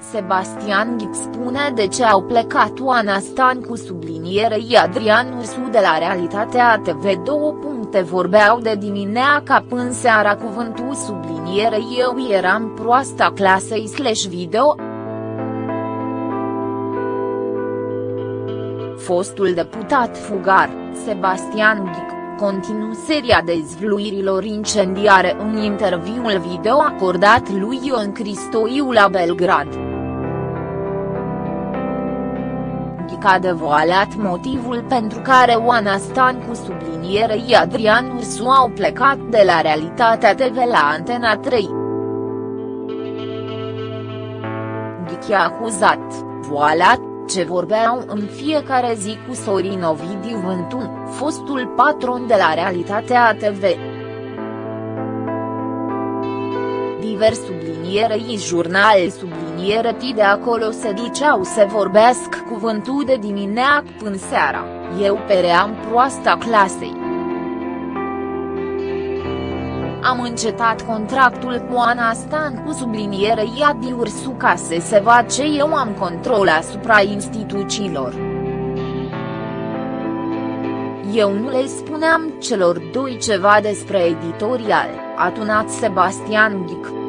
Sebastian Ghic spune de ce au plecat Oana Stan cu sublinierei Adrian Ursu de la Realitatea TV 2 puncte vorbeau de dimineața până seara cuvântul sublinierei eu eram proasta clasei slash video. Fostul deputat fugar, Sebastian Ghic continuu seria dezvluirilor incendiare în interviul video acordat lui Ion Cristoiu la Belgrad. Ghic a devoalat motivul pentru care Oana Stan cu sublinierei Adrian Ursu au plecat de la Realitatea TV la Antena 3. Ghic a acuzat, voalat, ce vorbeau în fiecare zi cu Sorin Ovidiu Vântun, fostul patron de la Realitatea TV. Divers sublinierei jurnal subliniere ti de acolo se duceau să vorbească cuvântul de dimineață până seara, eu peream proasta clasei. Am încetat contractul cu Ana Stan cu subliniere Iadi Ursu ca să se vadă ce eu am control asupra instituțiilor. Eu nu le spuneam celor doi ceva despre editorial, a tunat Sebastian Ghic.